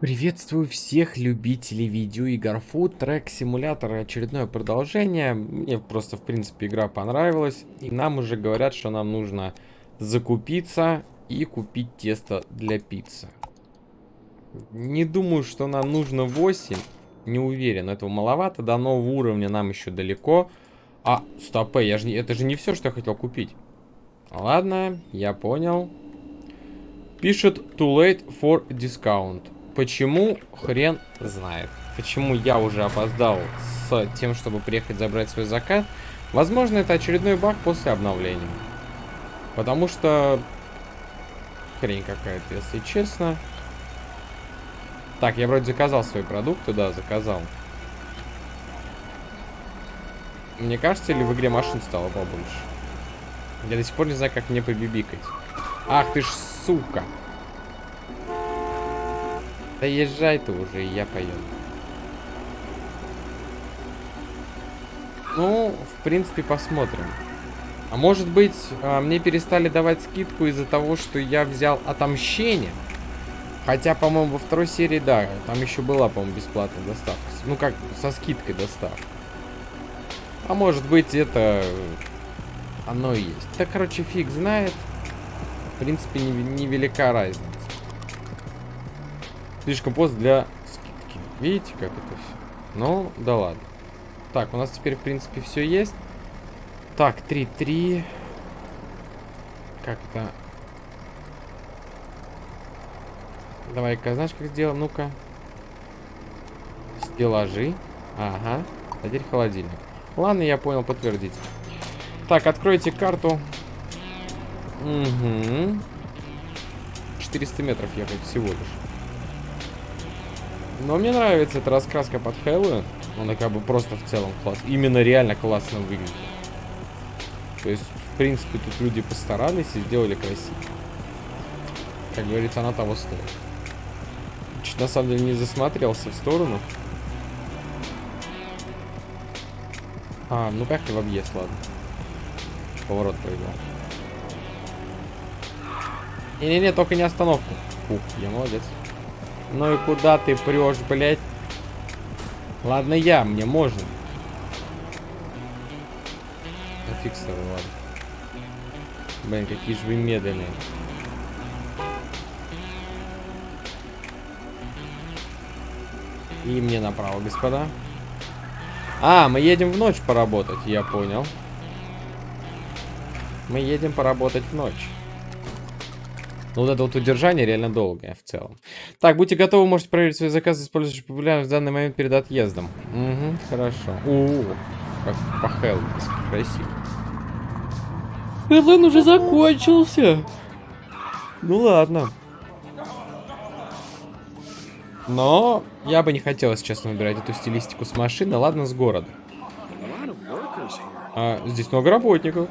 Приветствую всех любителей видеоигр Food Track Simulator очередное продолжение. Мне просто, в принципе, игра понравилась. И нам уже говорят, что нам нужно закупиться и купить тесто для пиццы. Не думаю, что нам нужно 8. Не уверен, этого маловато. До нового уровня нам еще далеко. А, стоп, я же, это же не все, что я хотел купить. Ладно, я понял. Пишет too late for discount. Почему, хрен знает. Почему я уже опоздал с тем, чтобы приехать забрать свой заказ. Возможно, это очередной баг после обновления. Потому что... Хрень какая-то, если честно. Так, я вроде заказал свои продукты, да, заказал. Мне кажется, или в игре машин стало побольше? Я до сих пор не знаю, как мне побибикать. Ах ты ж сука. Да езжай ты уже, и я поеду. Ну, в принципе, посмотрим. А может быть, а, мне перестали давать скидку из-за того, что я взял отомщение? Хотя, по-моему, во второй серии, да, там еще была, по-моему, бесплатная доставка. Ну, как, со скидкой доставка. А может быть, это... Оно и есть. Да, короче, фиг знает. В принципе, невелика не разница. Слишком поздно для скидки. Видите, как это все? Ну, да ладно. Так, у нас теперь, в принципе, все есть. Так, 3-3. Как это? Давай-ка, знаешь, как сделаем? Ну-ка. Стеллажи. Ага. А теперь холодильник. Ладно, я понял, подтвердить. Так, откройте карту. Угу. 400 метров ехать всего лишь. Но мне нравится эта раскраска под Хэллоуин. Она как бы просто в целом класс. Именно реально классно выглядит. То есть, в принципе, тут люди постарались и сделали красиво. Как говорится, она того стоит. Чуть на самом деле не засмотрелся в сторону. А, ну как и в объезд, ладно. Поворот проиграл. Не-не-не, только не остановку. Ух, я молодец. Ну и куда ты прешь, блядь? Ладно, я, мне можно. Тобой, ладно. Блин, какие же вы медленные. И мне направо, господа. А, мы едем в ночь поработать, я понял. Мы едем поработать в ночь. Но вот это вот удержание реально долгое в целом. Так, будьте готовы, можете проверить свои заказы, используя популярность в данный момент перед отъездом. Угу, хорошо. У, как по красиво. Хэллоуин уже закончился. Ну ладно. Но я бы не хотел, если честно, выбирать эту стилистику с машины. Ладно, с города. А, здесь много работников.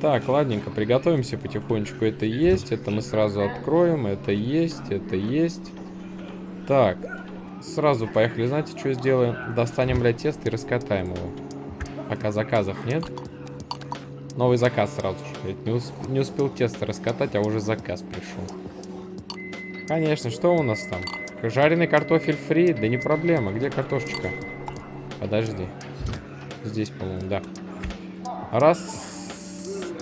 Так, ладненько, приготовимся потихонечку. Это есть, это мы сразу откроем, это есть, это есть. Так, сразу поехали. Знаете, что сделаем? Достанем, блядь, тесто и раскатаем его. Пока заказов нет. Новый заказ сразу же. Не, усп не успел тесто раскатать, а уже заказ пришел. Конечно, что у нас там? Жареный картофель фри? Да не проблема. Где картошечка? Подожди. Здесь, по-моему, да. Раз,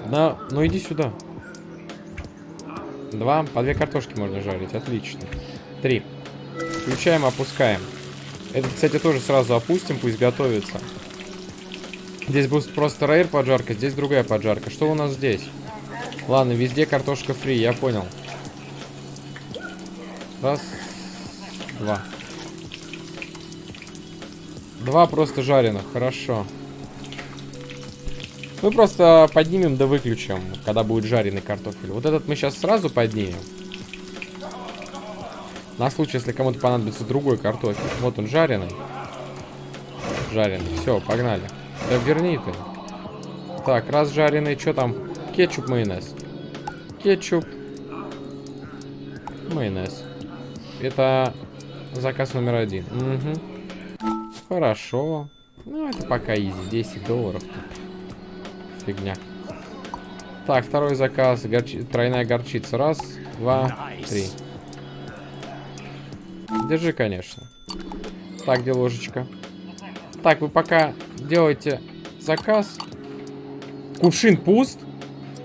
на, ну иди сюда. Два, по две картошки можно жарить, отлично. Три. Включаем, опускаем. Этот, кстати, тоже сразу опустим, пусть готовится. Здесь будет просто рейр поджарка, здесь другая поджарка. Что у нас здесь? Ладно, везде картошка фри, я понял. Раз, два. Два просто жареных, хорошо. Мы просто поднимем да выключим, когда будет жареный картофель. Вот этот мы сейчас сразу поднимем. На случай, если кому-то понадобится другой картофель. Вот он жареный. Жареный. Все, погнали. Да верни ты. Так, раз жареный, что там? Кетчуп, майонез. Кетчуп. Майонез. Это заказ номер один. Угу. Хорошо. Ну, это пока изи. 10 долларов фигня. Так, второй заказ. Горчи... Тройная горчица. Раз, два, три. Держи, конечно. Так, где ложечка? Так, вы пока делаете заказ. Кувшин пуст?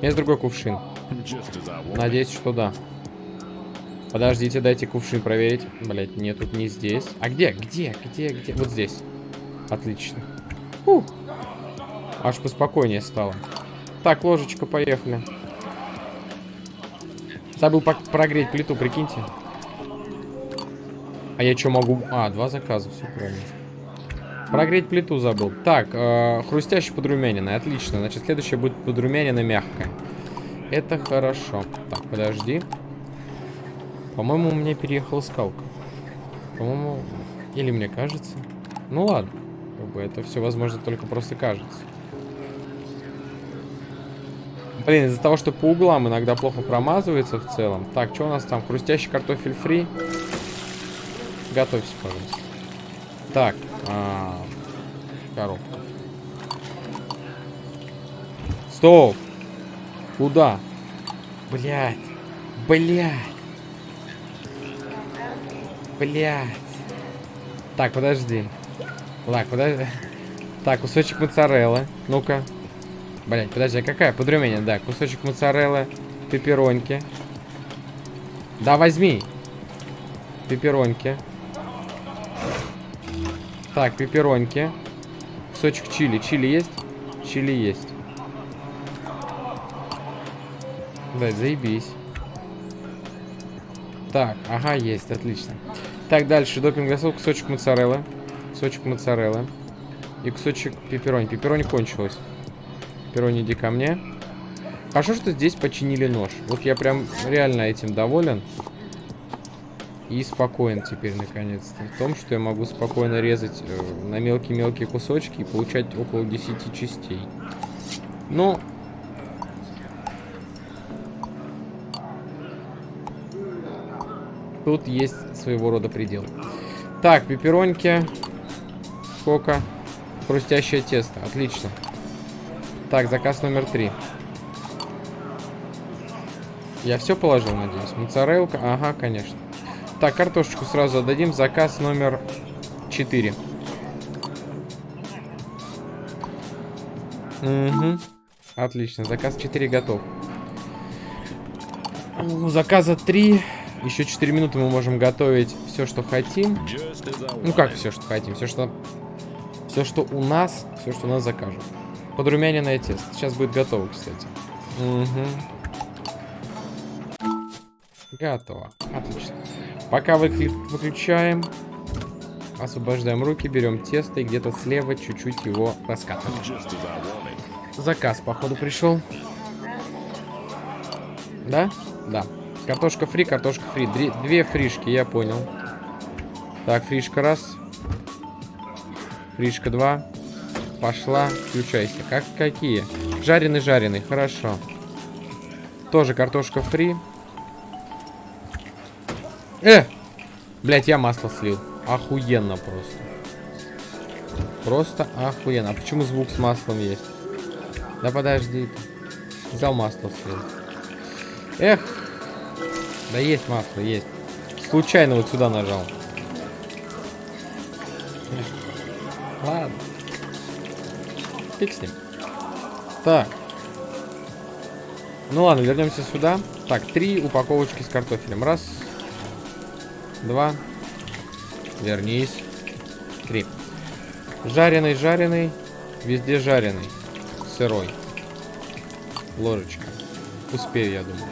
Есть другой кувшин. Надеюсь, что да. Подождите, дайте кувшин проверить. Блять, нет, тут не здесь. А где? Где? Где? Где? Вот здесь. Отлично. Фух. Аж поспокойнее стало. Так, ложечка, поехали. Забыл прогреть плиту, прикиньте. А я что могу? А, два заказа, все правильно. Прогреть плиту забыл. Так, э, хрустящий подрумяненный, отлично. Значит, следующее будет подрумяненное мягкое. Это хорошо. Так, подожди. По-моему, у меня переехала скалка. По-моему, или мне кажется. Ну ладно. Как бы это все, возможно, только просто кажется. Блин, из-за того, что по углам иногда плохо промазывается в целом. Так, что у нас там? Хрустящий картофель фри. Готовься, пожалуйста. Так, а, коробка. Стоп! Куда? Блять. Блять. Блять. Так, подожди. Так, подожди. Так, кусочек моцареллы. Ну-ка. Блять, подожди, а какая? Подрумение, да. Кусочек моцареллы, пеппероньки. Да, возьми. Пеппероньки. Так, пеппероньки. Кусочек чили. Чили есть? Чили есть. Да, заебись. Так, ага, есть, отлично. Так, дальше. Допинг гасов, кусочек моцареллы. Кусочек моцареллы. И кусочек пепперони. Пепперони кончилось. Пепперони, иди ко мне. Хорошо, что здесь починили нож. Вот я прям реально этим доволен. И спокоен теперь, наконец-то. В том, что я могу спокойно резать э, на мелкие-мелкие кусочки и получать около 10 частей. Ну... Тут есть своего рода предел. Так, пеппероньки. Сколько? Хрустящее тесто. Отлично. Так, заказ номер три. Я все положил, надеюсь. Моцарелка. Ага, конечно. Так, картошечку сразу отдадим. Заказ номер 4. Угу. Отлично. Заказ 4 готов. У заказа 3. Еще 4 минуты мы можем готовить все, что хотим. Ну как все, что хотим? Все, что... Все, что у нас, все, что у нас закажут. Подрумяненное тесто. Сейчас будет готово, кстати. Угу. Готово. Отлично. Пока выключаем, освобождаем руки, берем тесто и где-то слева чуть-чуть его раскатываем. Заказ, походу, пришел. Да? Да. Картошка фри, картошка фри. Две, две фришки, я понял. Так, фришка раз. Фришка два. Пошла, включайся. Как какие? Жареный-жареный, хорошо. Тоже картошка фри. Э! Блять, я масло слил. Охуенно просто. Просто охуенно. А почему звук с маслом есть? Да подожди. Взял масло слил. Эх. Да есть масло, есть. Случайно вот сюда нажал. Ладно. Фиг с ним. Так. Ну ладно, вернемся сюда. Так, три упаковочки с картофелем. Раз, два, вернись, три. Жареный, жареный, везде жареный, сырой. Ложечка. Успею, я думаю.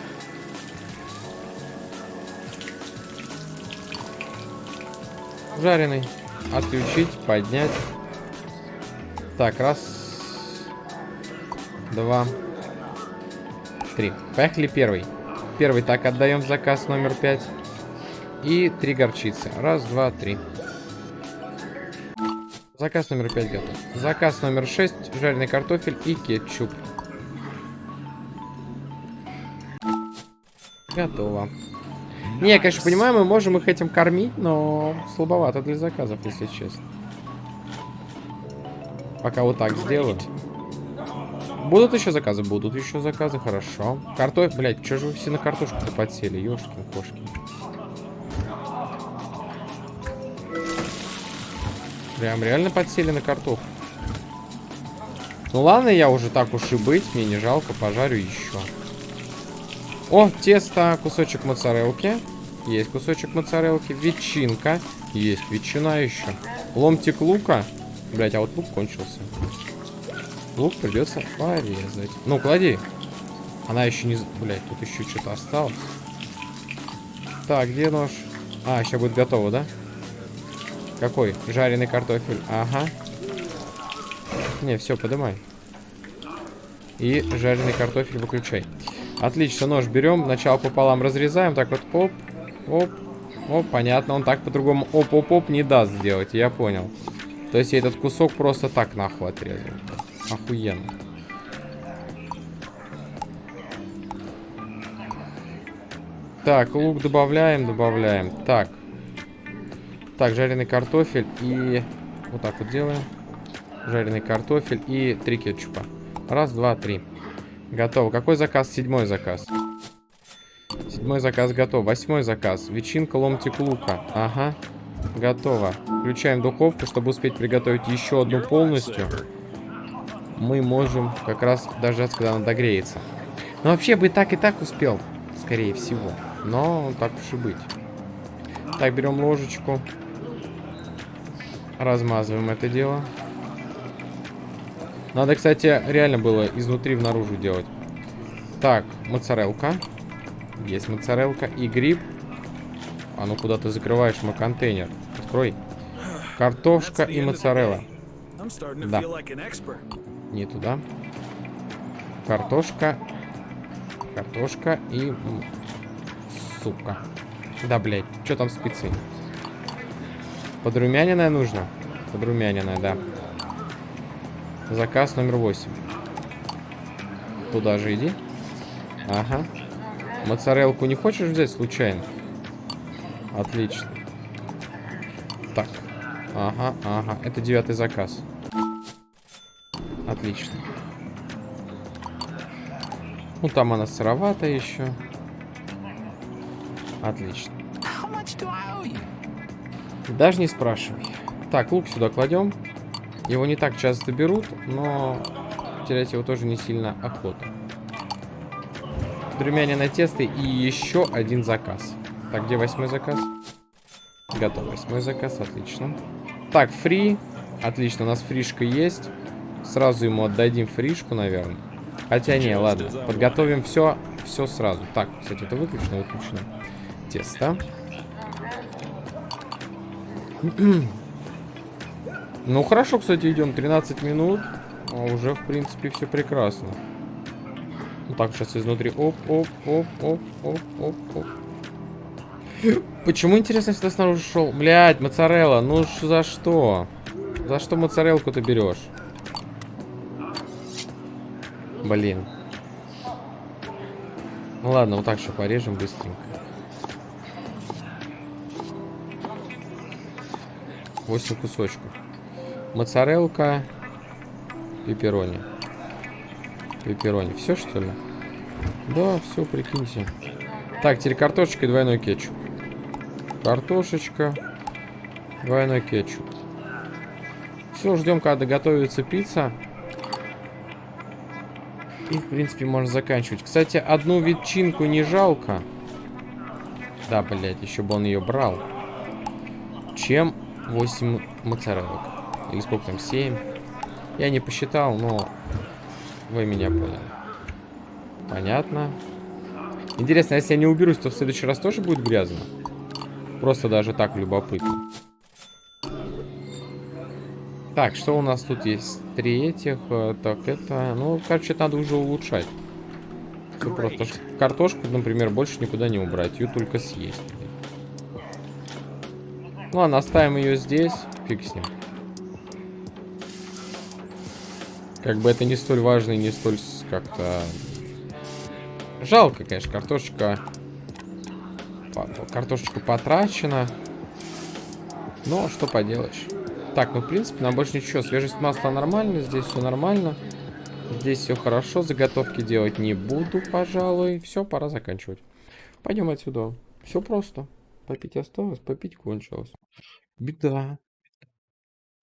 Жареный. Отключить, поднять. Так, раз, два, три. Поехали первый. Первый так отдаем заказ номер пять. И три горчицы. Раз, два, три. Заказ номер пять готов. Заказ номер шесть. Жареный картофель и кетчуп. Готово. Не, я, конечно, понимаю, мы можем их этим кормить, но слабовато для заказов, если честно. Пока вот так сделаю. Будут еще заказы? Будут еще заказы, хорошо. Картофель, блядь, что же вы все на картошку-то подсели, ёшкин кошки. Прям реально подсели на картоху. Ну ладно, я уже так уж и быть, мне не жалко, пожарю еще. О, тесто, кусочек моцарелки. Есть кусочек моцарелки. Ветчинка. Есть ветчина еще. Ломтик лука. Блять, а вот лук кончился. Лук придется порезать. Ну, клади. Она еще не... Блять, тут еще что-то осталось. Так, где нож? А, сейчас будет готово, да? Какой? Жареный картофель. Ага. Не, все, подымай. И жареный картофель выключай. Отлично, нож берем, начало пополам разрезаем. Так вот, оп, оп, оп, понятно. Он так по-другому оп-оп-оп не даст сделать, я понял. То есть я этот кусок просто так нахуй отрезал. Охуенно. Так, лук добавляем, добавляем. Так. Так, жареный картофель и... Вот так вот делаем. Жареный картофель и три кетчупа. Раз, два, три. Готово. Какой заказ? Седьмой заказ. Седьмой заказ готов. Восьмой заказ. Ветчинка, ломтик лука. Ага. Готово. Включаем духовку, чтобы успеть приготовить еще одну полностью. Мы можем как раз дождаться, когда она догреется. Но вообще бы и так, и так успел. Скорее всего. Но так уж и быть. Так, берем ложечку. Размазываем это дело. Надо, кстати, реально было изнутри в наружу делать. Так, моцарелка. Есть моцарелка. И гриб. А ну куда ты закрываешь мой контейнер? Открой. Картошка и моцарелла. Да. Не туда. Картошка. Картошка и сука. Да, блядь. Что там спецы? Подрумяненная нужно? Подрумяненная, да. Заказ номер 8. Туда же иди. Ага. Моцарелку не хочешь взять случайно? Отлично. Так. Ага, ага. Это девятый заказ. Отлично. Ну, там она сыровата еще. Отлично. Даже не спрашивай. Так, лук сюда кладем. Его не так часто берут, но терять его тоже не сильно охота. Румяне тесто и еще один заказ. Так, где восьмой заказ? Готов, восьмой заказ, отлично. Так, фри. Отлично, у нас фришка есть. Сразу ему отдадим фришку, наверное. Хотя не, ладно. Подготовим все, все сразу. Так, кстати, это выключено, выключено тесто. Ну, хорошо, кстати, идем 13 минут. А уже, в принципе, все прекрасно. Ну, так, сейчас изнутри. Оп, оп, оп, оп, оп, оп, оп. Почему, интересно, сюда снаружи шел? Блять, моцарелла, ну за что? За что моцарелку ты берешь? Блин. Ну ладно, вот так еще порежем быстренько. 8 кусочков. Моцарелка. Пепперони. Пепперони. Все, что ли? Да, все, прикиньте. Так, теперь картошечка и двойной кетчуп. Картошечка. Двойной кетчуп. Все, ждем, когда готовится пицца. И, в принципе, можно заканчивать. Кстати, одну ветчинку не жалко. Да, блядь, еще бы он ее брал. Чем 8 моцарелок. Или сколько там, 7. Я не посчитал, но вы меня поняли. Понятно. Интересно, если я не уберусь, то в следующий раз тоже будет грязно? Просто даже так любопытно. Так, что у нас тут есть? Три этих. Э, так, это... Ну, короче, это надо уже улучшать. Все просто. Картошку, например, больше никуда не убрать. Ее только съесть. Ну ладно, оставим ее здесь. Фиг с ним. Как бы это не столь важно и не столь как-то... Жалко, конечно, картошечка... Картошечка потрачена. Но что поделаешь. Так, ну в принципе нам больше ничего. Свежесть масла нормально, здесь все нормально. Здесь все хорошо, заготовки делать не буду, пожалуй. Все, пора заканчивать. Пойдем отсюда. Все просто. Попить осталось, попить кончилось. Беда.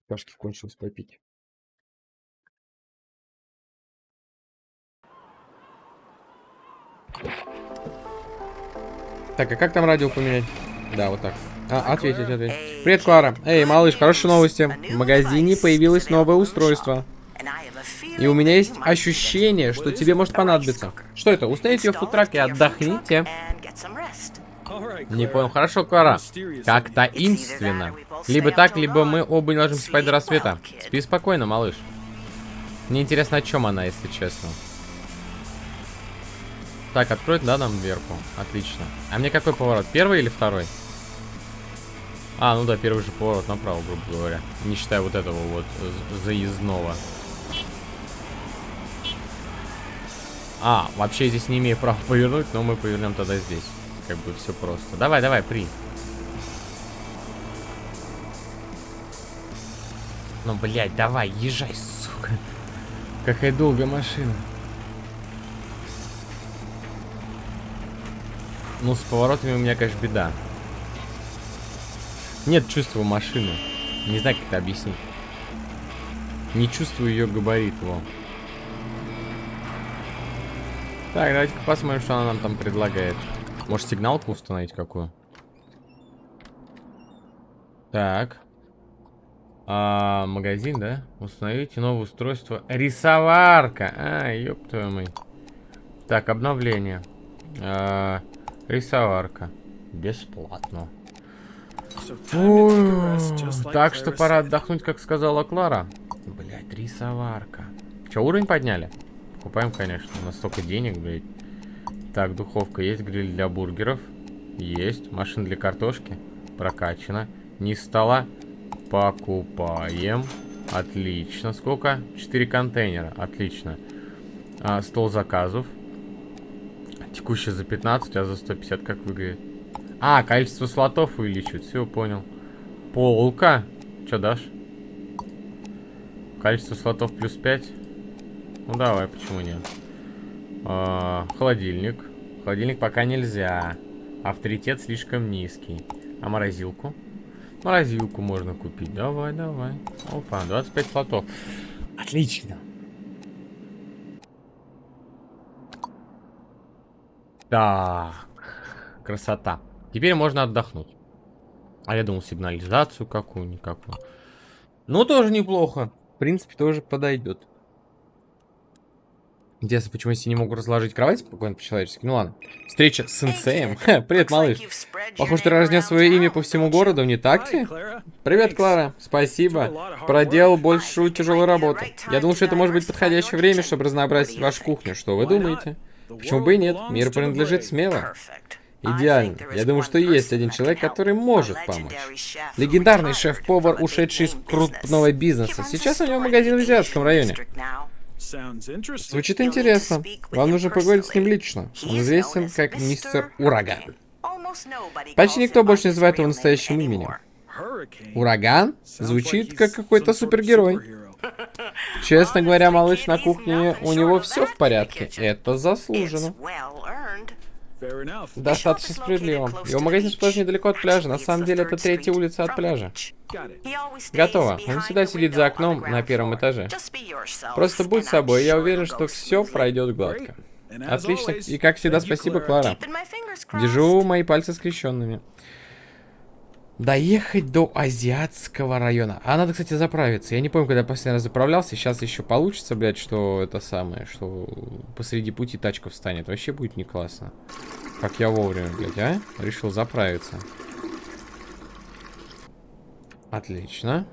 Кашки кончилось попить. Так, а как там радио поменять? Да, вот так. А, ответить, ответить. Привет, Клара. Эй, малыш, хорошие новости. В магазине появилось новое устройство. И у меня есть ощущение, что тебе может понадобиться. Что это? Установите ее в футрак и отдохните. Не понял. Хорошо, Клара. Как таинственно. Либо так, либо мы оба не ложимся спать до рассвета. Спи спокойно, малыш. Мне интересно, о чем она, если честно. Так, откроет, да, нам дверку? Отлично. А мне какой поворот? Первый или второй? А, ну да, первый же поворот направо, грубо говоря. Не считая вот этого вот заездного. А, вообще здесь не имею права повернуть, но мы повернем тогда здесь. Как бы все просто. Давай, давай, при. Ну, блядь, давай, езжай, сука. Какая долгая машина. Ну, с поворотами у меня, конечно, беда. Нет чувства машины. Не знаю, как это объяснить. Не чувствую ее габарит, во. Так, давайте-ка посмотрим, что она нам там предлагает. Может, сигналку установить какую? Так. А, магазин, да? Установите новое устройство. Рисоварка. А, ёб твою мать. Так, обновление. А, Рисоварка. Бесплатно. Так что пора отдохнуть, как сказала Клара. Блять, рисоварка. Че, уровень подняли? Покупаем, конечно. У нас столько денег, блядь. Так, духовка есть, гриль для бургеров. Есть. Машина для картошки. Прокачана. Низ стола. Покупаем. Отлично. Сколько? 4 контейнера. Отлично. А, стол заказов. Текущий за 15, а за 150 как выглядит? А, количество слотов увеличивает. Все, понял. Полка. Че дашь? Количество слотов плюс 5. Ну давай, почему нет? А, холодильник. Холодильник пока нельзя. Авторитет слишком низкий. А морозилку? Морозилку можно купить. Давай, давай. Опа, 25 слотов. Отлично. Так, красота. Теперь можно отдохнуть. А я думал сигнализацию какую-никакую. Ну, тоже неплохо. В принципе, тоже подойдет. Интересно, почему я не могу разложить кровать спокойно по-человечески? Ну ладно. Встреча с сенсеем. Привет, малыш. Похоже, ты разнес свое имя по всему городу, не так ли? Привет, Клара. Спасибо. Проделал большую тяжелую работу. Я думал, что это может быть подходящее время, чтобы разнообразить вашу кухню. Что вы думаете? Почему бы и нет? Мир принадлежит смело. Идеально. Я думаю, что есть один человек, который может помочь. Легендарный шеф-повар, ушедший из крупного бизнеса. Сейчас у него магазин в Азиатском районе. Звучит интересно. Вам нужно поговорить с ним лично. Он известен как мистер Ураган. Почти никто больше не называет его настоящим именем. Ураган? Звучит как какой-то супергерой. Честно говоря, малыш на кухне, у него все в порядке. Это заслуженно. Достаточно справедливо. Его магазин расположен недалеко от пляжа. На самом деле, это третья улица от пляжа. Готово. Он всегда сидит за окном на первом этаже. Просто будь собой, я уверен, что все пройдет гладко. Отлично. И как всегда, спасибо, Клара. Держу мои пальцы скрещенными. Доехать до Азиатского района. А надо, кстати, заправиться. Я не помню, когда я последний раз заправлялся. Сейчас еще получится, блядь, что это самое, что посреди пути тачка встанет. Вообще будет не классно. Как я вовремя, блядь, а? Решил заправиться. Отлично.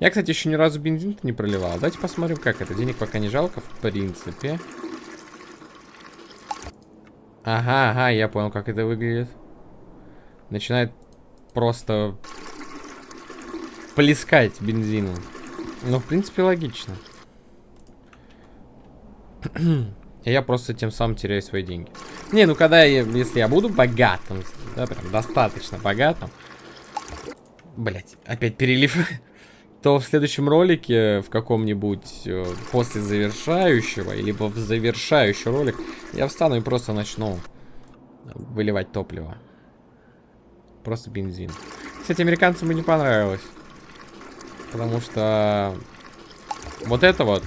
Я, кстати, еще ни разу бензин не проливал. Давайте посмотрим, как это. Денег пока не жалко, в принципе. Ага, ага, я понял, как это выглядит. Начинает просто плескать бензином. Ну, в принципе, логично. Я просто тем самым теряю свои деньги. Не, ну когда я, если я буду богатым, да, прям достаточно богатым, блять, опять перелив, то в следующем ролике, в каком-нибудь э, после завершающего, либо в завершающий ролик, я встану и просто начну выливать топливо. Просто бензин. Кстати, американцам бы не понравилось. Потому что вот это вот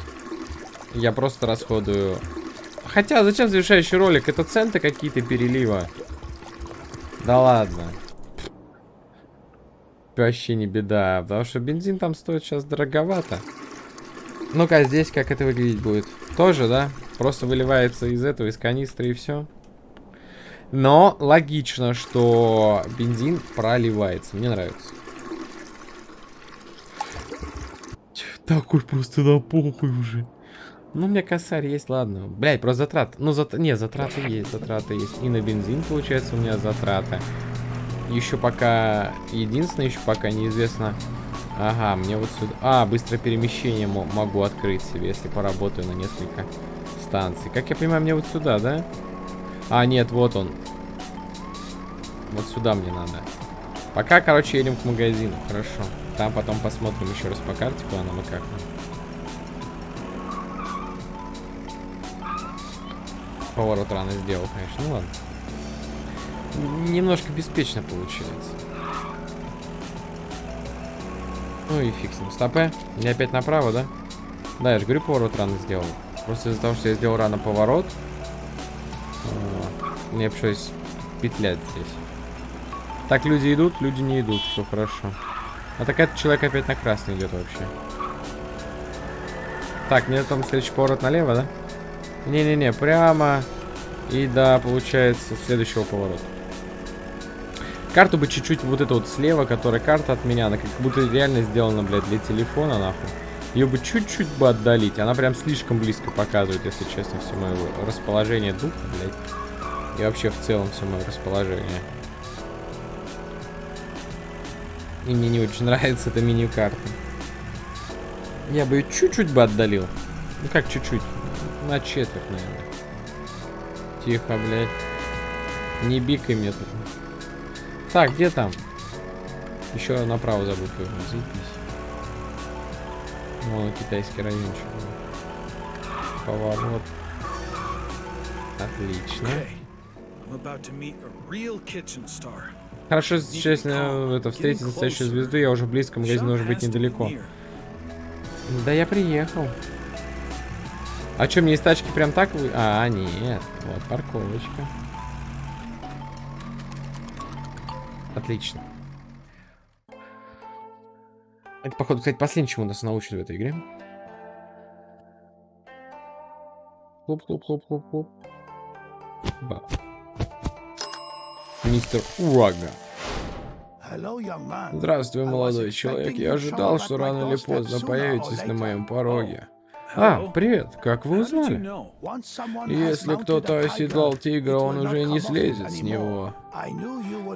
я просто расходую. Хотя, зачем завершающий ролик? Это центы какие-то перелива. Да ладно. Вообще не беда, потому что бензин там стоит сейчас дороговато. Ну-ка, здесь как это выглядеть будет? Тоже, да? Просто выливается из этого, из канистры и все. Но логично, что бензин проливается. Мне нравится. Такой просто на похуй уже. Ну, у меня косарь есть, ладно. Блять, просто затрат. Ну, зат... не, затраты есть, затраты есть. И на бензин, получается, у меня затраты. Еще пока... Единственное, еще пока неизвестно... Ага, мне вот сюда... А, быстрое перемещение могу открыть себе, если поработаю на несколько станций. Как я понимаю, мне вот сюда, да? А, нет, вот он. Вот сюда мне надо. Пока, короче, едем к магазину. Хорошо. Там потом посмотрим еще раз по карте, куда нам и как. Поворот рано сделал, конечно. Ну ладно. Немножко беспечно получается. Ну и ним. Стопе. Мне опять направо, да? Да, я же говорю, поворот рано сделал. Просто из-за того, что я сделал рано поворот. Мне пришлось петлять здесь. Так, люди идут, люди не идут. Все хорошо. А так этот человек опять на красный идет вообще. Так, мне там следующий поворот налево, да? Не-не-не, прямо. И да, получается, следующего поворота. Карту бы чуть-чуть вот это вот слева, которая карта от меня, она как будто реально сделана, блядь, для телефона, нахуй. Ее бы чуть-чуть бы отдалить. Она прям слишком близко показывает, если честно, все мое расположение духа, блядь. И вообще в целом все мое расположение. И мне не очень нравится эта меню карта. Я бы ее чуть-чуть бы отдалил. Ну как чуть-чуть? На четверть, наверное. Тихо, блядь. Не бикай мне тут. Так, где там? Еще направо забыл повернуть. Заебись. Вон китайский райончик. Поворот. Отлично. Хорошо, сейчас э, это встретить настоящую звезду, я уже близко, магазин должен быть недалеко. Да я приехал. А что, мне из тачки прям так вы... А, нет. Вот, парковочка. Отлично. Это, походу, кстати, последний, чему нас научат в этой игре. Хлоп-хлоп-хлоп-хлоп-хлоп. Ба. Мистер Урага. Здравствуй, молодой человек. Я ожидал, что рано или поздно появитесь на моем пороге. А, привет, как вы узнали? Если кто-то оседлал тигра, он уже не слезет с него.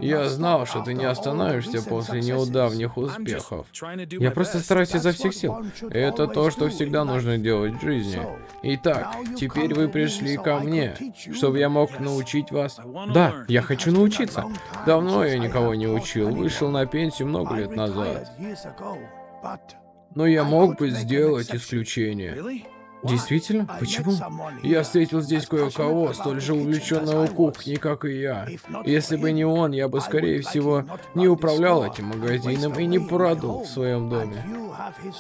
Я знал, что ты не остановишься после неудавних успехов. Я просто стараюсь изо всех сил. Это то, что всегда нужно делать в жизни. Итак, теперь вы пришли ко мне, чтобы я мог научить вас. Да, я хочу научиться. Давно я никого не учил, вышел на пенсию много лет назад. Но я мог бы сделать исключение. Действительно? Почему? Я встретил здесь кое-кого, столь же увлеченного кухней, как и я. Если бы не он, я бы, скорее всего, не управлял этим магазином и не продал в своем доме.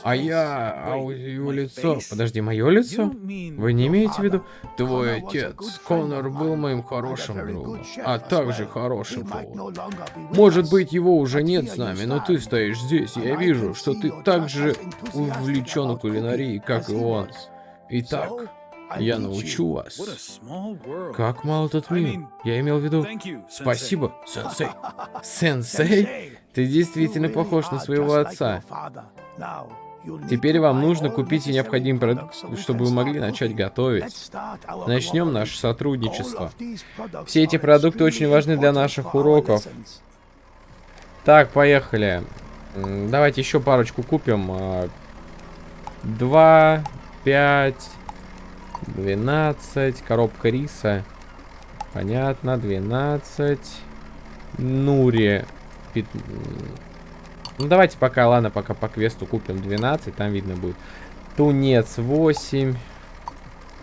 А я... А его лицо... Подожди, мое лицо? Вы не имеете в виду? Твой отец, Конор, был моим хорошим другом, а также хорошим поваром. Может быть, его уже нет с нами, но ты стоишь здесь, я вижу, что ты так же увлечен кулинарией, как и он. Итак, я научу вас. Как мало тут мир. Я имел в виду... Спасибо, сенсей. Сенсей? Ты действительно похож на своего отца. Теперь вам нужно купить необходимый продукт, чтобы вы могли начать готовить. Начнем наше сотрудничество. Все эти продукты очень важны для наших уроков. Так, поехали. Давайте еще парочку купим. А, два, пять, двенадцать. Коробка риса. Понятно, двенадцать. Нури. Ну, давайте пока, ладно, пока по квесту купим 12, там видно будет. Тунец 8.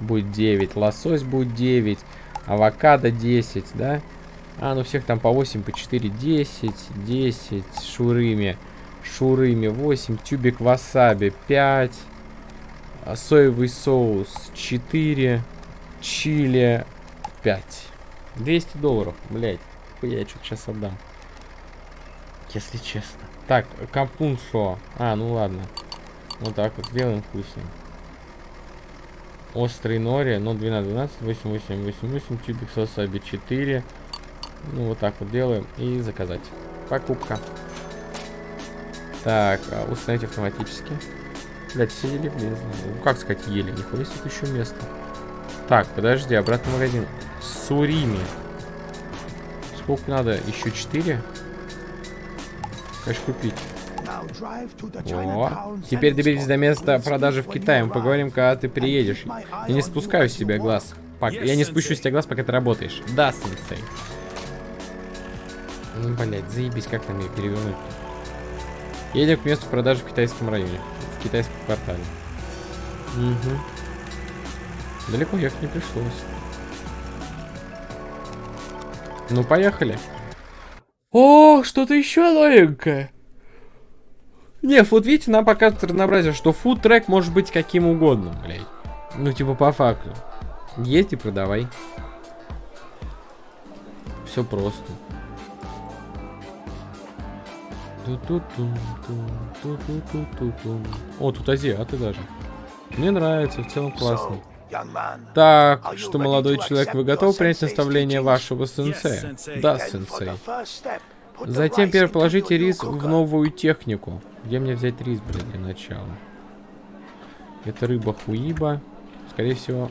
Будет 9. Лосось будет 9. Авокадо 10, да? А, ну всех там по 8, по 4, 10, 10. Шурыми. Шурыми 8. Тюбик васаби 5. А, Соевый соус 4. Чили 5. 200 долларов, блять. Я что-то сейчас отдам. Если честно. Так, капуншо. А, ну ладно. Вот так вот сделаем вкуснее. Острый нори, ну 12, 12, 8, 8, 8, 8, тюбик сосаби 4. Ну вот так вот делаем и заказать. Покупка. Так, а, установить автоматически. Блять, все еле влезли. Ну, как сказать еле? Нихуя себе еще место. Так, подожди, обратный магазин. Сурими. Сколько надо? Еще 4? Конечно, купить. О, теперь доберитесь до места продажи в Китае. Мы поговорим, когда ты приедешь. Я не спускаю с тебя глаз. Я не спущу с тебя глаз, пока ты работаешь. Да, сенсей. Ну, блядь, заебись, как там ее перевернуть -то? Едем к месту продажи в китайском районе. В китайском квартале. Угу. Далеко ехать не пришлось. Ну, поехали. О, что-то еще новенькое. Не, вот видите, нам показывает разнообразие, что фуд-трек может быть каким угодно, блядь. Ну, типа, по факту. Есть и продавай. Все просто. О, тут азиаты даже. Мне нравится, в целом классно. Так, что, молодой человек, вы готовы принять наставление вашего сенсея? Да, сенсей. Затем положите рис в новую технику. Где мне взять рис, блин, для начала? Это рыба хуиба. Скорее всего...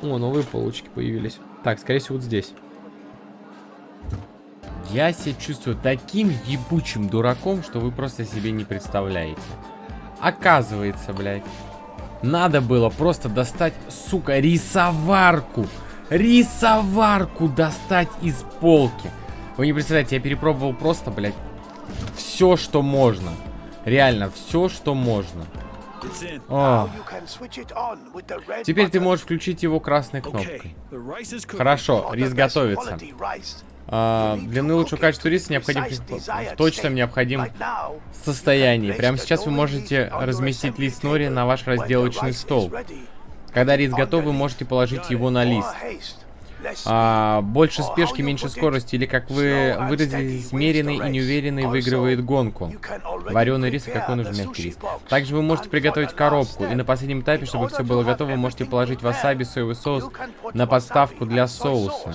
О, новые полочки появились. Так, скорее всего, вот здесь. Я себя чувствую таким ебучим дураком, что вы просто себе не представляете. Оказывается, блядь, надо было просто достать, сука, рисоварку. Рисоварку достать из полки. Вы не представляете, я перепробовал просто, блядь, все, что можно. Реально, все, что можно. О. Теперь ты можешь включить его красной кнопкой. Хорошо, рис готовится. А, для наилучшего качества риса необходим в точном необходимом состоянии. Прямо сейчас вы можете разместить лист нори на ваш разделочный стол. Когда рис готов, вы можете положить его на лист. А, больше спешки, меньше скорости, или, как вы выразились, меренный и неуверенный выигрывает гонку. Вареный рис, и какой нужен мягкий рис. Также вы можете приготовить коробку, и на последнем этапе, чтобы все было готово, вы можете положить васаби, соевый соус на подставку для соуса.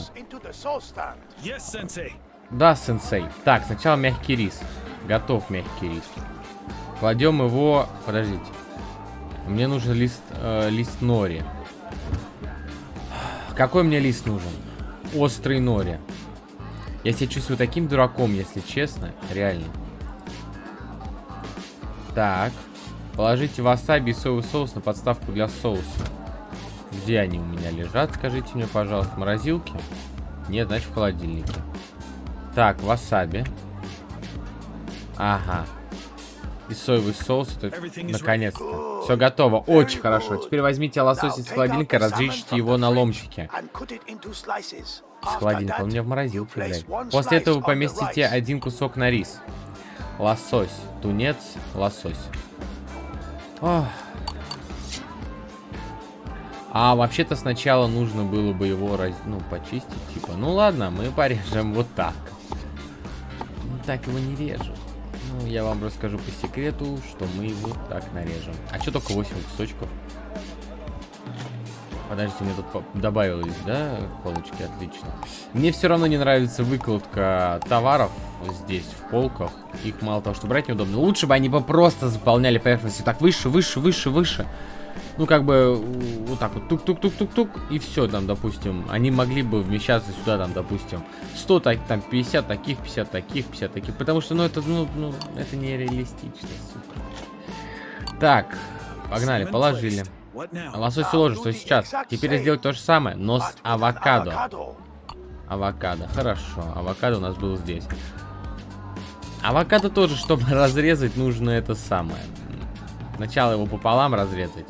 Да, сенсей. Так, сначала мягкий рис. Готов мягкий рис. Кладем его... Подождите. Мне нужен лист, э, лист нори. Какой мне лист нужен? Острый нори. Я себя чувствую таким дураком, если честно. Реально. Так. Положите васаби и соевый соус на подставку для соуса. Где они у меня лежат, скажите мне, пожалуйста. Морозилки? Нет, значит в холодильнике. Так, васаби. Ага. И соевый соус. Наконец-то. Все готово. Очень хорошо. Теперь возьмите лосось из холодильника, разрежьте его на ломтики. С холодильника. Он у меня в морозилке, блядь. После этого вы поместите один кусок на рис. Лосось. Тунец. Лосось. Ох. А вообще-то сначала нужно было бы его раз... ну, почистить, типа. Ну ладно, мы порежем вот так. Так его не режут. Я вам расскажу по секрету, что мы его так нарежем. А что только 8 кусочков? Подождите, мне тут добавилось, да, полочки? Отлично. Мне все равно не нравится выкладка товаров здесь, в полках. Их мало того, что брать неудобно. Лучше бы они бы просто заполняли поверхность. Так, выше, выше, выше, выше ну, как бы, вот так вот, тук-тук-тук-тук-тук, и все, там, допустим, они могли бы вмещаться сюда, там, допустим, 100, так, там, 50 таких, 50 таких, 50 таких, потому что, ну, это, ну, ну это нереалистично, сука. Так, погнали, положили. Лосось уложим, что сейчас. Теперь сделать то же самое, но с авокадо. Авокадо, хорошо, авокадо у нас был здесь. Авокадо тоже, чтобы разрезать, нужно это самое. Сначала его пополам разрезать.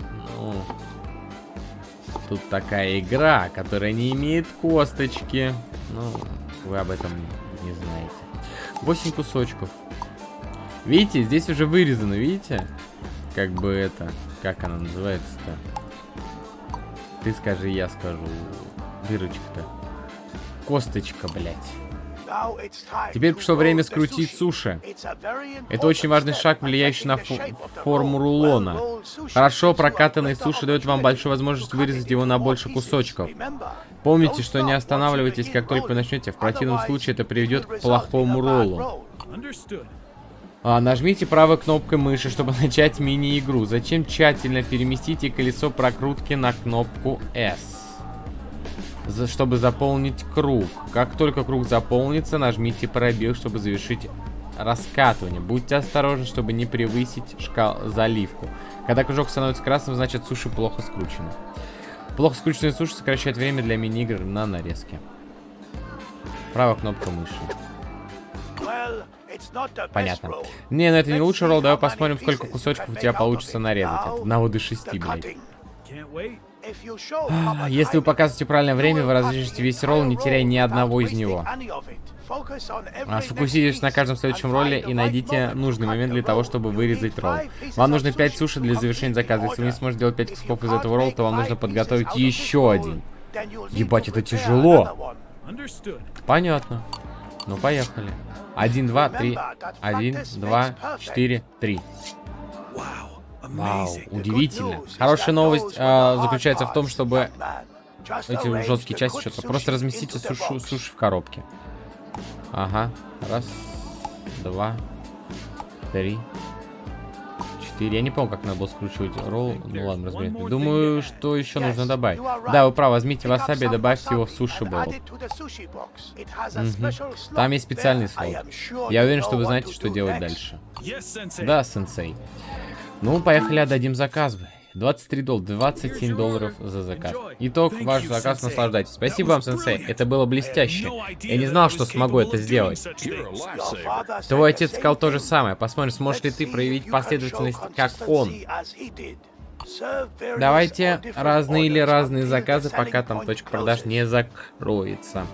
Тут такая игра, которая не имеет косточки. Ну, вы об этом не знаете. 8 кусочков. Видите, здесь уже вырезано, видите? Как бы это, как она называется-то? Ты скажи, я скажу. Дырочка-то. Косточка, блядь. Теперь пришло время скрутить суши. Это очень важный шаг, влияющий на фо форму рулона. Хорошо прокатанный суши дает вам большую возможность вырезать его на больше кусочков. Помните, что не останавливайтесь, как только вы начнете. В противном случае это приведет к плохому роллу. А, нажмите правой кнопкой мыши, чтобы начать мини-игру. Затем тщательно переместите колесо прокрутки на кнопку S за, чтобы заполнить круг. Как только круг заполнится, нажмите пробел, чтобы завершить раскатывание. Будьте осторожны, чтобы не превысить шкал заливку. Когда кружок становится красным, значит суши плохо скручены. Плохо скрученные суши сокращают время для мини-игр на нарезке. Правая кнопка мыши. Понятно. Не, ну это не лучший ролл. Давай посмотрим, сколько кусочков у тебя получится нарезать. От 1 до 6, блядь. Если вы показываете правильное время, вы разрежете весь ролл, не теряя ни одного из него. А, сфокусируйтесь на каждом следующем ролле и найдите нужный момент для того, чтобы вырезать ролл. Вам нужно 5 суши для завершения заказа. Если вы не сможете делать 5 кусков из этого ролла, то вам нужно подготовить еще один. Ебать, это тяжело. Понятно. Ну, поехали. Один, два, три. Один, два, четыре, три. Вау, удивительно. Хорошая новость э, заключается в том, чтобы эти жесткие части что-то... Просто разместите сушу, суши в коробке. Ага. Раз, два, три, четыре. Я не помню, как надо было скручивать ролл. Ну ладно, разберем. Думаю, что еще нужно добавить. Да, вы правы, возьмите васаби и добавьте его в суши бол. Угу. Там есть специальный слот. Я уверен, что вы знаете, что делать дальше. Да, сенсей. Ну, поехали, отдадим заказ. 23 доллара, 27 долларов за заказ. Итог, ваш заказ, наслаждайтесь. Спасибо вам, сенсей, это было блестяще. Я не знал, что смогу это сделать. Твой отец сказал то же самое. Посмотрим, сможешь ли ты проявить последовательность, как он. Давайте разные или разные заказы, пока там точка продаж не закроется.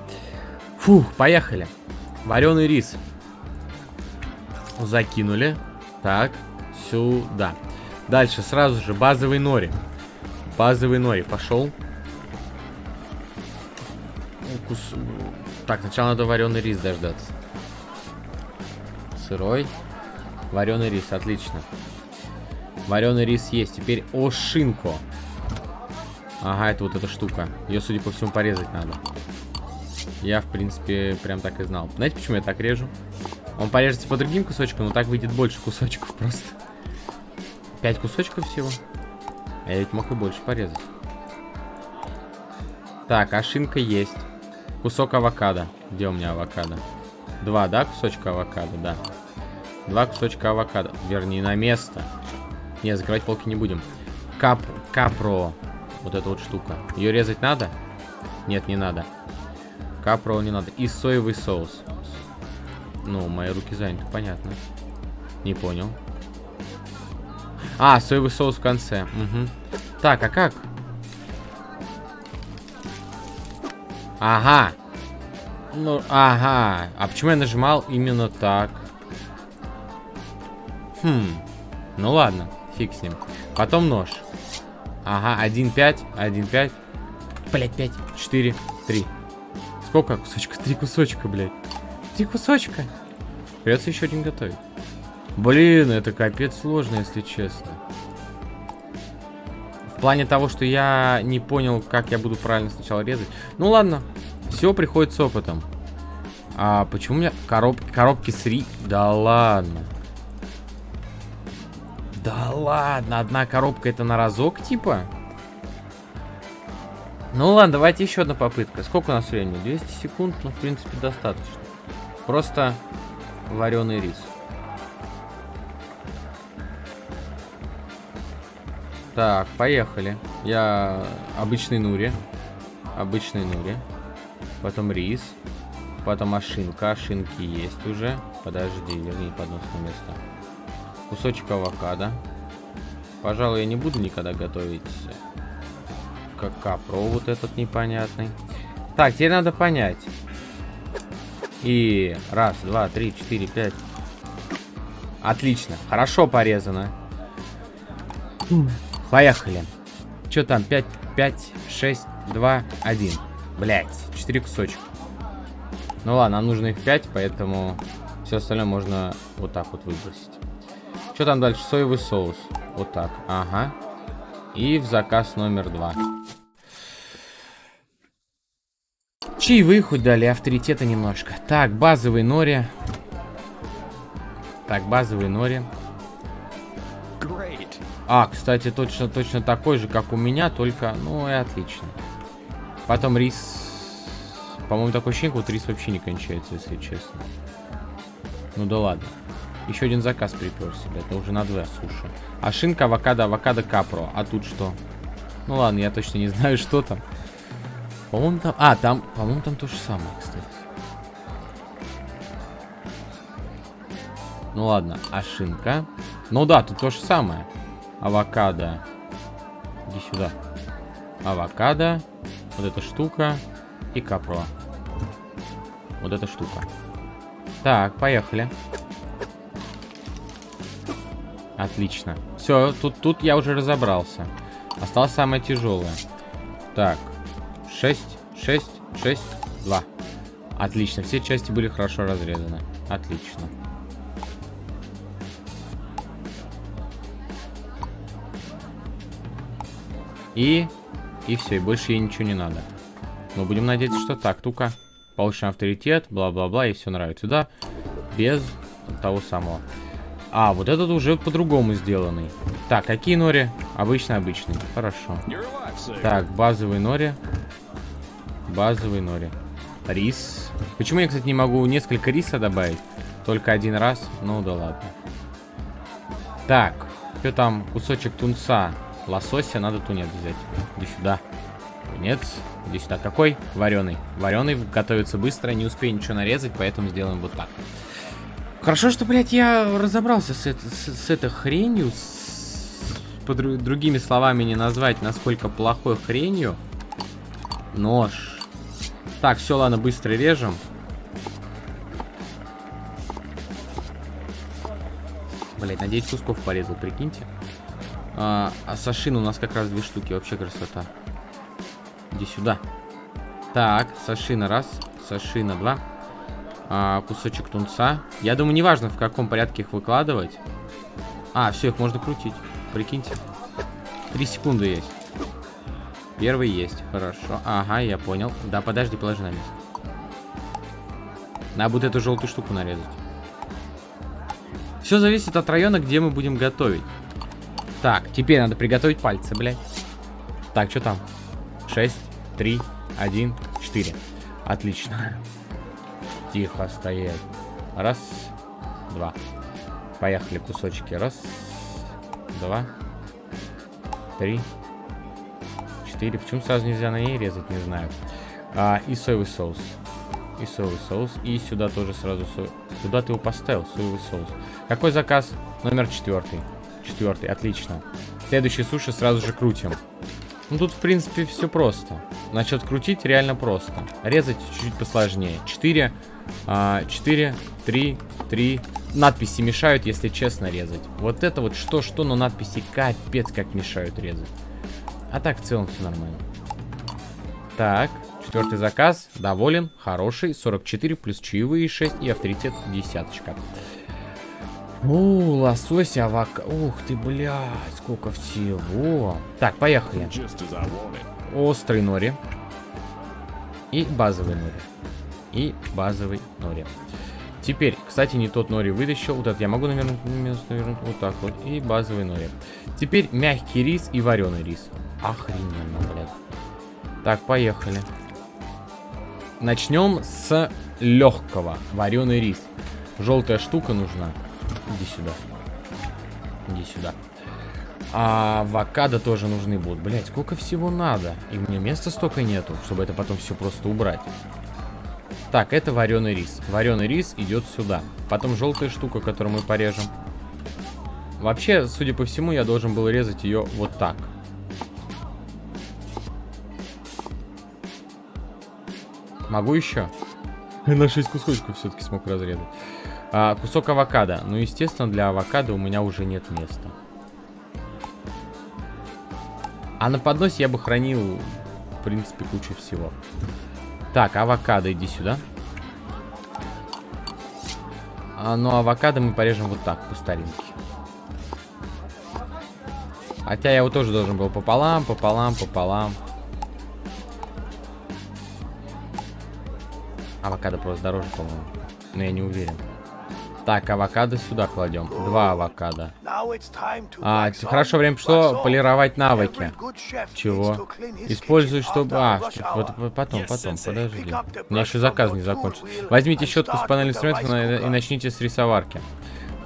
Фух, поехали. Вареный рис. Закинули. Так сюда. Дальше сразу же базовый нори. Базовый нори пошел. Укус. Так, сначала надо вареный рис дождаться. Сырой. Вареный рис, отлично. Вареный рис есть. Теперь ошинко. Ага, это вот эта штука. Ее, судя по всему, порезать надо. Я, в принципе, прям так и знал. Знаете, почему я так режу? Он порежется по другим кусочкам, но так выйдет больше кусочков просто. Пять кусочков всего. А я ведь мог и больше порезать. Так, ашинка есть. Кусок авокадо. Где у меня авокадо? Два, да, кусочка авокадо, да. Два кусочка авокадо. Верни на место. Не, закрывать полки не будем. Кап, капро. Вот эта вот штука. Ее резать надо? Нет, не надо. Капро не надо. И соевый соус. Ну, мои руки заняты, понятно. Не понял. А, соевый соус в конце. Угу. Так, а как? Ага. Ну, ага. А почему я нажимал именно так? Хм. Ну ладно, фиг с ним. Потом нож. Ага, 1-5, 1-5. Блять, 5, 4, 3. Сколько кусочка? Три кусочка, блядь. Три кусочка. Придется еще один готовить. Блин, это капец сложно, если честно. В плане того, что я не понял, как я буду правильно сначала резать. Ну ладно, все приходит с опытом. А почему у меня коробки, коробки с ри... Да ладно. Да ладно, одна коробка это на разок типа? Ну ладно, давайте еще одна попытка. Сколько у нас времени? 200 секунд, ну в принципе достаточно. Просто вареный рис. Так, поехали. Я обычный нури. Обычный нури. Потом рис. Потом ошинка. Ошинки есть уже. Подожди, верни поднос на место. Кусочек авокадо. Пожалуй, я не буду никогда готовить как капро вот этот непонятный. Так, теперь надо понять. И раз, два, три, четыре, пять. Отлично. Хорошо порезано. Поехали. Что там? 5, 5, 6, 2, 1. Блять, 4 кусочка. Ну ладно, нам нужно их 5, поэтому все остальное можно вот так вот выбросить. Что там дальше? Соевый соус. Вот так. Ага. И в заказ номер два. Чаевые хоть дали, авторитета немножко. Так, базовый нори. Так, базовый нори. А, кстати, точно, точно такой же, как у меня, только, ну и отлично. Потом рис. По-моему, такой ощущение, вот рис вообще не кончается, если честно. Ну да ладно. Еще один заказ приперся, это уже на два суши. А шинка, авокадо, авокадо, капро. А тут что? Ну ладно, я точно не знаю, что там. По-моему, там... А, там, по-моему, там то же самое, кстати. Ну ладно, а шинка? Ну да, тут то же самое. Авокадо. Иди сюда. Авокадо. Вот эта штука. И капро. Вот эта штука. Так, поехали. Отлично. Все, тут, тут я уже разобрался. Осталось самое тяжелое. Так. 6, 6, 6, 2. Отлично. Все части были хорошо разрезаны. Отлично. И... И все, и больше ей ничего не надо. Мы будем надеяться, что так. Тука. Получим авторитет, бла-бла-бла, и все нравится. Сюда без того самого. А, вот этот уже по-другому сделанный. Так, какие нори? Обычно обычный. Хорошо. Так, базовый нори. Базовый нори. Рис. Почему я, кстати, не могу несколько риса добавить? Только один раз? Ну да ладно. Так, что там? Кусочек тунца. Лосося, надо тунец взять. Иди сюда. Тунец. Иди сюда. Какой? Вареный. Вареный готовится быстро, не успею ничего нарезать, поэтому сделаем вот так. Хорошо, что, блядь, я разобрался с, это, с, с этой хренью. С, по дру, другими словами не назвать, насколько плохой хренью. Нож. Так, все, ладно, быстро режем. Блять, на 9 кусков порезал, прикиньте. А, а сашин у нас как раз две штуки, вообще красота. Иди сюда. Так, сашина раз, сашина два а, кусочек тунца. Я думаю, неважно, в каком порядке их выкладывать. А, все, их можно крутить. Прикиньте. Три секунды есть. Первый есть. Хорошо. Ага, я понял. Да, подожди, положи на место. Надо будет эту желтую штуку нарезать. Все зависит от района, где мы будем готовить. Так, теперь надо приготовить пальцы, блядь. Так, что там? 6, 3, 1, 4. Отлично. Тихо стоять. Раз, два. Поехали кусочки. Раз, два, три, четыре. Почему сразу нельзя на ней резать, не знаю. А, и соевый соус. И соевый соус. И сюда тоже сразу соевый. Куда ты его поставил? Соевый соус. Какой заказ? Номер четвертый. Четвертый, отлично. Следующий суши сразу же крутим. Ну тут, в принципе, все просто. Насчет крутить реально просто. Резать чуть-чуть посложнее. 4 4, 3, 3. Надписи мешают, если честно, резать. Вот это вот что-что, но надписи капец как мешают резать. А так в целом все нормально. Так, четвертый заказ. Доволен, хороший. 44 плюс чаевые 6 и авторитет десяточка. О, лосось, авока. Ух ты, блядь, сколько всего. Так, поехали. Острый нори. И базовый нори и базовый нори. Теперь, кстати, не тот нори вытащил. Вот этот я могу, наверное, наверное, вот так вот. И базовый нори. Теперь мягкий рис и вареный рис. Охрененно, блядь. Так, поехали. Начнем с легкого. Вареный рис. Желтая штука нужна. Иди сюда. Иди сюда. А авокадо тоже нужны будут. Блять, сколько всего надо. И мне места столько нету, чтобы это потом все просто убрать. Так, это вареный рис. Вареный рис идет сюда. Потом желтая штука, которую мы порежем. Вообще, судя по всему, я должен был резать ее вот так. Могу еще? На 6 кусочков все-таки смог разрезать. А, кусок авокадо. Ну, естественно, для авокадо у меня уже нет места. А на подносе я бы хранил, в принципе, кучу всего. Так, авокадо, иди сюда. А, ну, авокадо мы порежем вот так, по старинке. Хотя я его тоже должен был пополам, пополам, пополам. Авокадо просто дороже, по-моему. Но я не уверен. Так, авокадо сюда кладем. Два авокадо. А, хорошо, время пришло полировать навыки. Чего? Используй, чтобы... А, вот потом, потом, подожди. У меня еще заказ не закончился. Возьмите щетку с панели инструментов и начните с рисоварки.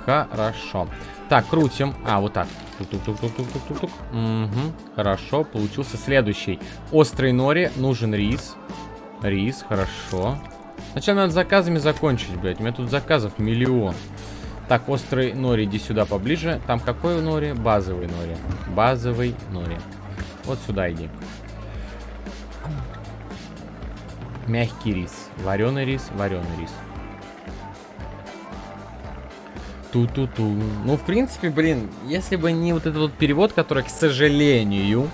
Хорошо. Так, крутим. А, вот так. Тук-тук-тук-тук-тук-тук. Угу. Хорошо, получился следующий. Острый нори, нужен рис. Рис, хорошо. Сначала надо заказами закончить, блядь. У меня тут заказов миллион. Так, острый нори, иди сюда поближе. Там какой нори? Базовый нори. Базовый нори. Вот сюда иди. Мягкий рис. Вареный рис, вареный рис. Ту-ту-ту. Ну, в принципе, блин, если бы не вот этот вот перевод, который, к сожалению,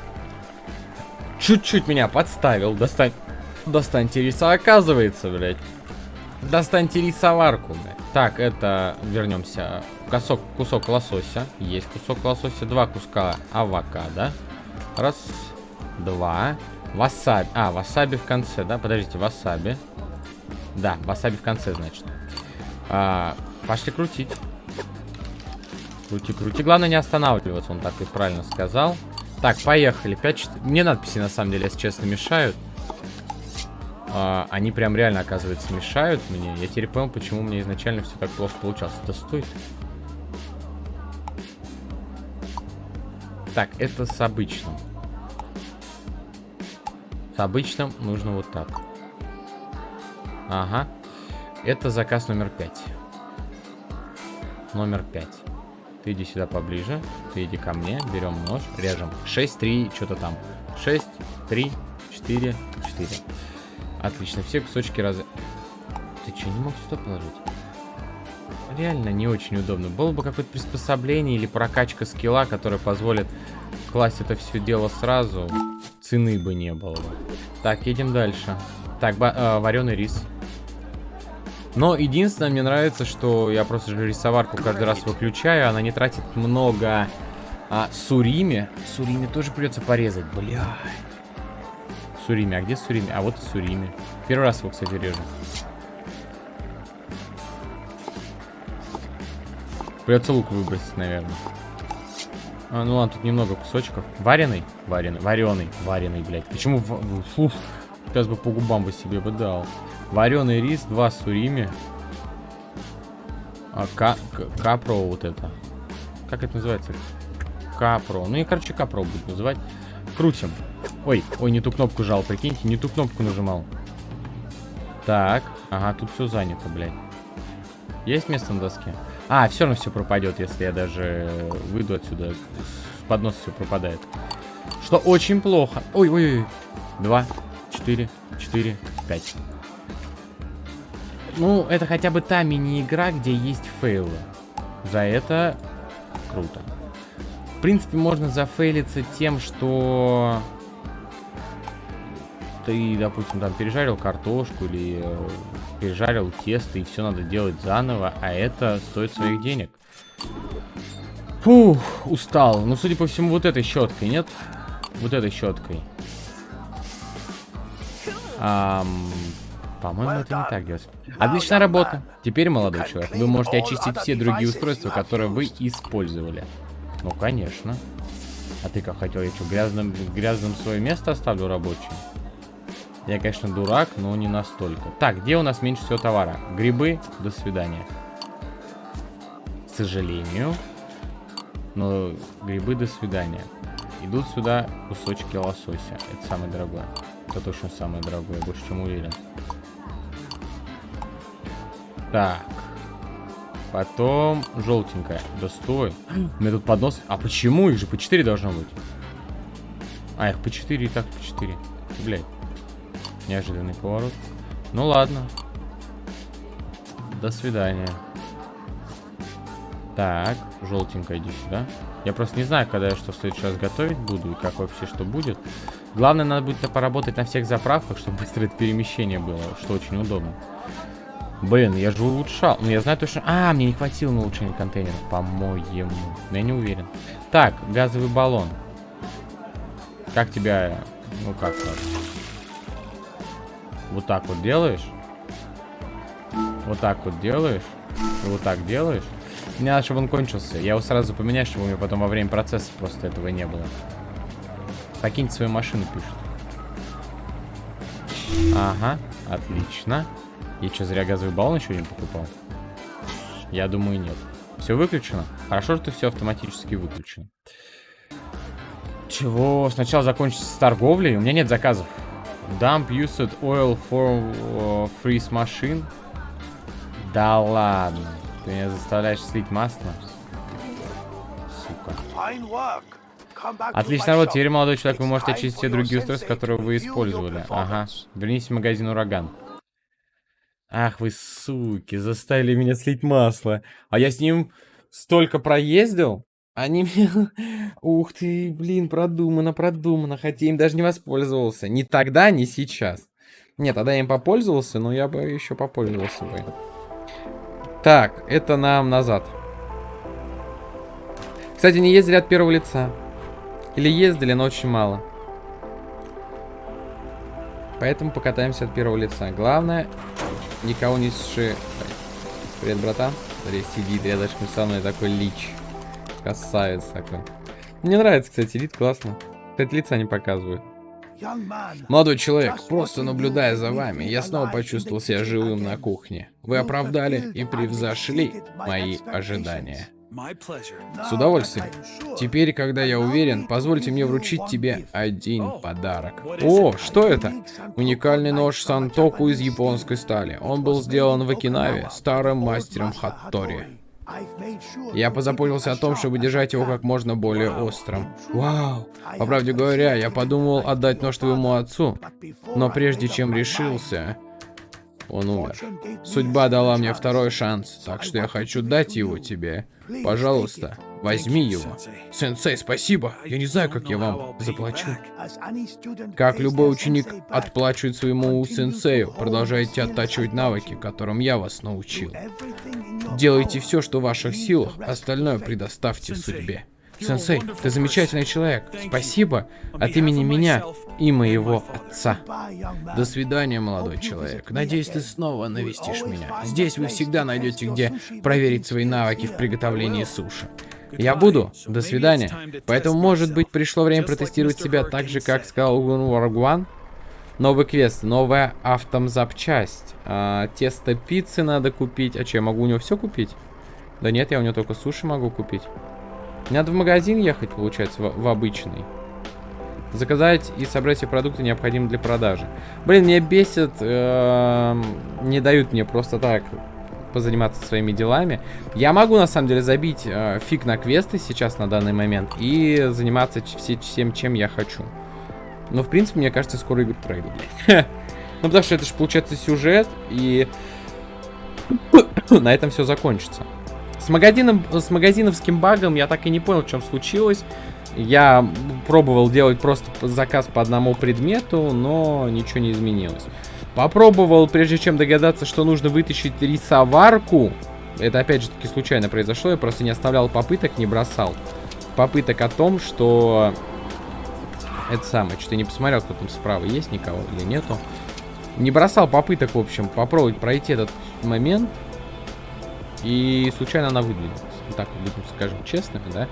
чуть-чуть меня подставил. Достань, достаньте риса, оказывается, блядь. Достаньте рисоварку, блядь. Так, это, вернемся. Кусок, кусок лосося. Есть кусок лосося. Два куска авокадо. Раз, два. Васаби. А, васаби в конце, да? Подождите, васаби. Да, васаби в конце, значит. А, пошли крутить. Крути, крути. Главное не останавливаться, он так и правильно сказал. Так, поехали. 5, Мне надписи, на самом деле, если честно, мешают. А, они прям реально, оказывается, мешают мне. Я теперь понял, почему меня изначально все так плохо получалось. Это стоит. Так, это с обычным. С обычным нужно вот так. Ага. Это заказ номер 5. Номер 5. Ты иди сюда поближе. Ты иди ко мне. Берем нож. Режем. 6, 3, что-то там. 6, 3, 4, 4. Отлично, все кусочки раз... Ты что, не мог сюда положить? Реально не очень удобно. Было бы какое-то приспособление или прокачка скилла, которая позволит класть это все дело сразу. Цены бы не было. Так, едем дальше. Так, э, вареный рис. Но единственное, мне нравится, что я просто же рисоварку каждый раз выключаю. Она не тратит много а, сурими. Сурими тоже придется порезать. Бля. Сурими. А где Сурими? А вот и Сурими. Первый раз его, кстати, режу. Придется лук выбросить, наверное. А, ну ладно, тут немного кусочков. Вареный? Вареный. Вареный. Вареный, блядь. Почему... В... Фу. Сейчас бы по губам бы себе бы дал. Вареный рис, два сурими. А, ка капро вот это. Как это называется? Капро. Ну и, короче, капро будет называть. Крутим. Ой, ой, не ту кнопку жал, прикиньте, не ту кнопку нажимал. Так, ага, тут все занято, блядь. Есть место на доске? А, все равно все пропадет, если я даже выйду отсюда. С подноса все пропадает. Что очень плохо. Ой, ой, ой. Два, четыре, четыре, пять. Ну, это хотя бы та мини-игра, где есть фейлы. За это круто. В принципе, можно зафейлиться тем, что ты, допустим, там пережарил картошку или э, пережарил тесто, и все надо делать заново, а это стоит своих денег. Фух, устал. Ну, судя по всему, вот этой щеткой, нет? Вот этой щеткой. Ам, по-моему, это не так делается. Отличная работа. Теперь, молодой человек, вы можете очистить все другие устройства, которые вы использовали. Ну, конечно. А ты как хотел? Я что, грязным, грязным свое место оставлю рабочим? Я, конечно, дурак, но не настолько. Так, где у нас меньше всего товара? Грибы, до свидания. К сожалению. Но грибы, до свидания. Идут сюда кусочки лосося. Это самое дорогое. Это точно самое дорогое, больше чем уверен. Так. Потом желтенькая. Да стой. У меня тут поднос. А почему? Их же по 4 должно быть. А, их по 4 и так по 4. Блять. Неожиданный поворот. Ну ладно. До свидания. Так, желтенькая, иди сюда. Я просто не знаю, когда я что в следующий раз готовить буду и как вообще что будет. Главное, надо будет поработать на всех заправках, чтобы быстрое перемещение было, что очень удобно. Блин, я же улучшал. Ну, я знаю точно... А, мне не хватило на улучшение контейнеров, по-моему. Я не уверен. Так, газовый баллон. Как тебя... Ну, как так? Вот так вот делаешь. Вот так вот делаешь. И вот так делаешь. Мне надо, чтобы он кончился. Я его сразу поменяю, чтобы у меня потом во время процесса просто этого не было. Покиньте свою машину, пишут. Ага, отлично. Я что, зря газовый баллон еще не покупал? Я думаю, нет. Все выключено? Хорошо, что все автоматически выключено. Чего? Сначала закончится с торговлей? У меня нет заказов. Dump used oil for uh, freeze machine. Да ладно. Ты меня заставляешь слить масло? Сука. Отлично, вот теперь, молодой человек, вы можете очистить все другие устройства, которые вы использовали. Ага. Вернитесь в магазин «Ураган». Ах вы суки, заставили меня слить масло. А я с ним столько проездил. Они мне... Ух ты, блин, продумано, продумано. Хотя им даже не воспользовался. Ни тогда, ни сейчас. Нет, тогда я им попользовался, но я бы еще попользовался бы. Так, это нам назад. Кстати, не ездили от первого лица. Или ездили, но очень мало. Поэтому покатаемся от первого лица. Главное, никого не сши... Привет, братан. Смотри, сидит рядышком со мной такой лич. Красавец такой. Мне нравится, кстати, вид классно. Кстати, лица не показывают. Молодой человек, просто наблюдая за вами, я снова почувствовал себя живым на кухне. Вы оправдали и превзошли мои ожидания. С удовольствием. Теперь, когда я уверен, позвольте мне вручить тебе один подарок. О, что это? Уникальный нож Сантоку из японской стали. Он был сделан в Окинаве старым мастером Хаттори. Я позаботился о том, чтобы держать его как можно более острым. Вау! По правде говоря, я подумал отдать нож твоему отцу, но прежде чем решился, он умер. Судьба дала мне второй шанс, так что я хочу дать его тебе. Пожалуйста, возьми его. Сенсей, спасибо. Я не знаю, как я вам заплачу. Как любой ученик отплачивает своему сенсею, продолжайте оттачивать навыки, которым я вас научил. Делайте все, что в ваших силах, остальное предоставьте судьбе. Сенсей, ты замечательный человек. Спасибо от имени меня и моего отца. До свидания, молодой человек. Надеюсь, ты снова навестишь меня. Здесь вы всегда найдете, где проверить свои навыки в приготовлении суши. Я буду. До свидания. Поэтому, может быть, пришло время протестировать себя так же, как сказал Варгуан. Новый квест, новая автомзапчасть. А, тесто пиццы надо купить. А что, я могу у него все купить? Да нет, я у него только суши могу купить. Надо в магазин ехать, получается, в, в обычный. Заказать и собрать все продукты, необходимые для продажи. Блин, меня бесит, э, не дают мне просто так позаниматься своими делами. Я могу, на самом деле, забить э, фиг на квесты сейчас, на данный момент, и заниматься все, всем, чем я хочу. Но, в принципе, мне кажется, скоро игру пройду. Ну, потому что это же, получается, сюжет, и на этом все закончится. С, магазином, с магазиновским багом я так и не понял, в чем случилось. Я пробовал делать просто заказ по одному предмету, но ничего не изменилось. Попробовал, прежде чем догадаться, что нужно вытащить рисоварку. Это опять же таки случайно произошло, я просто не оставлял попыток, не бросал. Попыток о том, что... Это самое, что-то не посмотрел, кто там справа есть, никого или нету. Не бросал попыток, в общем, попробовать пройти этот момент. И случайно она выдвинулась. Так, будем скажем честными, да?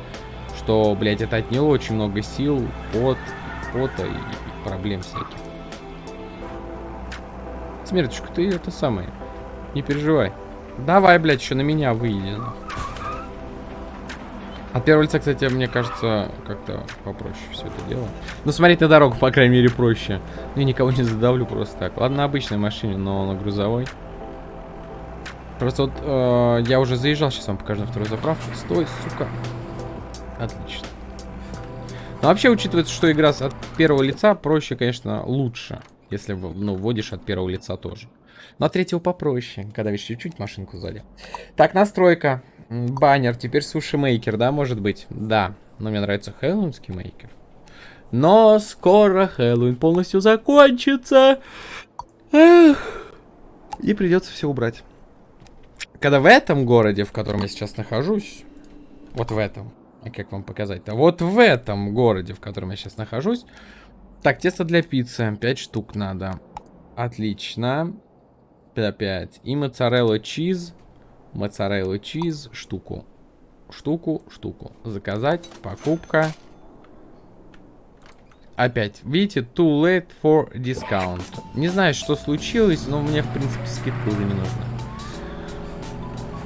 Что, блядь, это отняло очень много сил, пот, пота и, проблем всяких. Смерточка, ты это самое. Не переживай. Давай, блядь, еще на меня выйди. От первого лица, кстати, мне кажется, как-то попроще все это дело. Ну, смотреть на дорогу, по крайней мере, проще. Ну, и никого не задавлю просто так. Ладно, на обычной машине, но на грузовой. Просто вот э, я уже заезжал, сейчас вам покажу на вторую заправку. Стой, сука. Отлично. Но вообще, учитывая, что игра от первого лица, проще, конечно, лучше. Если, ну, вводишь от первого лица тоже. Но от третьего попроще, когда видишь чуть-чуть машинку сзади. Так, настройка. Баннер, теперь суши-мейкер, да, может быть? Да, но мне нравится хэллоуинский мейкер. Но скоро Хэллоуин полностью закончится. Эх. И придется все убрать. Когда в этом городе, в котором я сейчас нахожусь, вот в этом, как вам показать-то? Вот в этом городе, в котором я сейчас нахожусь. Так, тесто для пиццы. 5 штук надо. Отлично. 5. И моцарелла чиз. Моцарелла чиз. Штуку. Штуку, штуку. Заказать. Покупка. Опять, видите, too late for discount. Не знаю, что случилось, но мне, в принципе, скидка уже не нужна.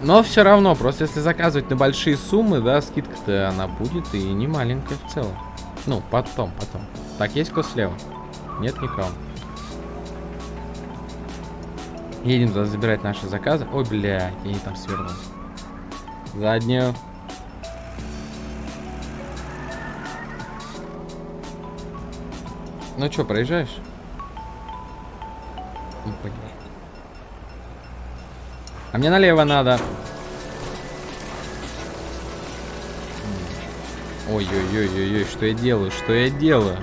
Но все равно, просто если заказывать на большие суммы, да, скидка-то она будет и не маленькая в целом. Ну, потом, потом. Так, есть кто слева? Нет никого. Едем туда забирать наши заказы. Ой, блядь, я не там свернул. Заднюю. Ну что, проезжаешь? Блядь. А мне налево надо. Ой-ой-ой-ой-ой, что я делаю, что я делаю?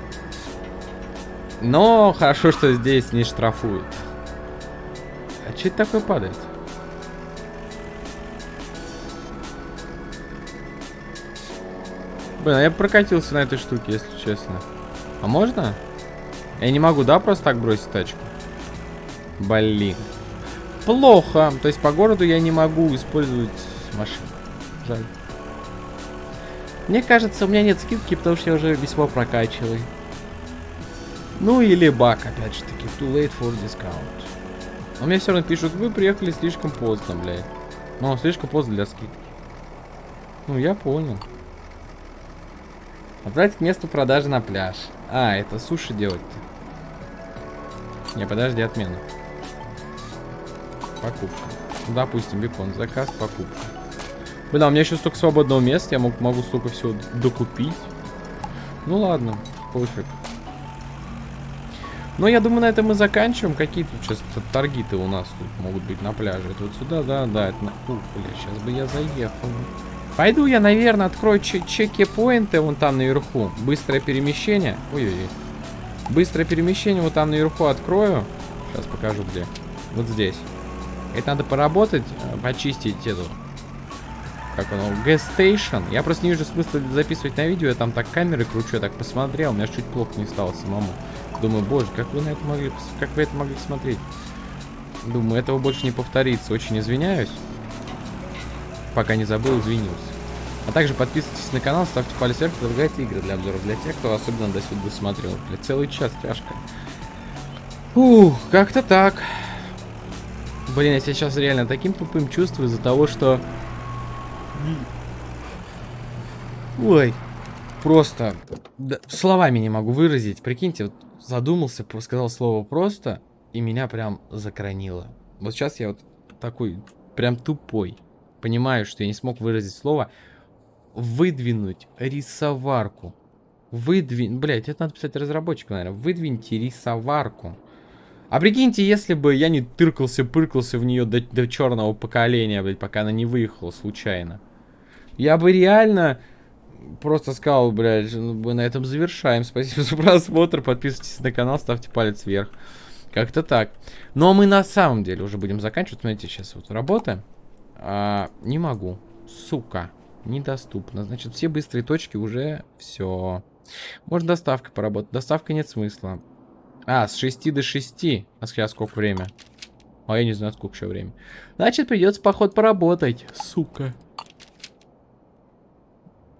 Но хорошо, что здесь не штрафуют. А что это такое падает? Блин, а я прокатился на этой штуке, если честно. А можно? Я не могу, да, просто так бросить тачку? Блин плохо. То есть по городу я не могу использовать машину. Жаль. Мне кажется, у меня нет скидки, потому что я уже весьма прокачиваю. Ну или баг, опять же таки. Too late for discount. Но мне все равно пишут, вы приехали слишком поздно, блядь. Ну, слишком поздно для скидки. Ну, я понял. Отправить к месту продажи на пляж. А, это суши делать-то. Не, подожди, отмена. Покупка. Допустим, бекон. Заказ, покупка. Блин, а у меня еще столько свободного места. Я мог, могу столько всего докупить. Ну ладно, пофиг. Но я думаю, на этом мы заканчиваем. Какие тут сейчас торги-то у нас тут могут быть на пляже? Это вот сюда, да, да. Это на... Ух, бля, сейчас бы я заехал. Пойду я, наверное, открою чеки-поинты вон там наверху. Быстрое перемещение. Ой-ой-ой. Быстрое перемещение вот там наверху открою. Сейчас покажу где. Вот здесь. Это надо поработать, э, почистить эту... Как оно? Gas Station. Я просто не вижу смысла записывать на видео. Я там так камеры кручу, я так посмотрел. У меня чуть плохо не стало самому. Думаю, боже, как вы на это могли... Как вы это могли смотреть? Думаю, этого больше не повторится. Очень извиняюсь. Пока не забыл, извинился. А также подписывайтесь на канал, ставьте палец вверх, предлагайте игры для обзоров. Для тех, кто особенно до сюда досмотрел. Для целый час тяжко. Ух, как-то так. Блин, я сейчас реально таким тупым чувствую из-за того, что... Ой, просто да, словами не могу выразить. Прикиньте, вот задумался, сказал слово просто, и меня прям закранило. Вот сейчас я вот такой, прям тупой. Понимаю, что я не смог выразить слово. Выдвинуть рисоварку. Выдвинуть... Блять, это надо писать разработчику, наверное. Выдвиньте рисоварку. А прикиньте, если бы я не тыркался, пыркался в нее до, до черного поколения, блядь, пока она не выехала случайно. Я бы реально просто сказал, блядь, ну, мы на этом завершаем. Спасибо за просмотр, подписывайтесь на канал, ставьте палец вверх. Как-то так. Но мы на самом деле уже будем заканчивать. Смотрите, сейчас вот работаем. А, не могу. Сука. Недоступно. Значит, все быстрые точки уже все. Можно доставкой поработать. Доставка нет смысла. А, с 6 до 6. А сейчас сколько время? А я не знаю, сколько еще время. Значит, придется, поход, поработать. Сука.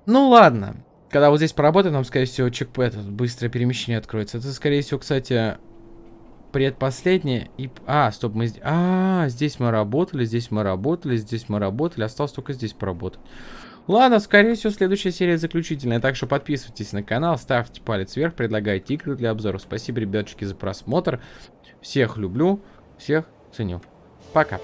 Ну, ладно. Когда вот здесь поработаем, нам, скорее всего, чекпэт, быстрое перемещение откроется. Это, скорее всего, кстати, предпоследнее. И... А, стоп, мы здесь... А, здесь мы работали, здесь мы работали, здесь мы работали. Осталось только здесь поработать. Ладно, скорее всего, следующая серия заключительная. Так что подписывайтесь на канал, ставьте палец вверх, предлагайте игры для обзоров. Спасибо, ребятушки, за просмотр. Всех люблю, всех ценю. Пока.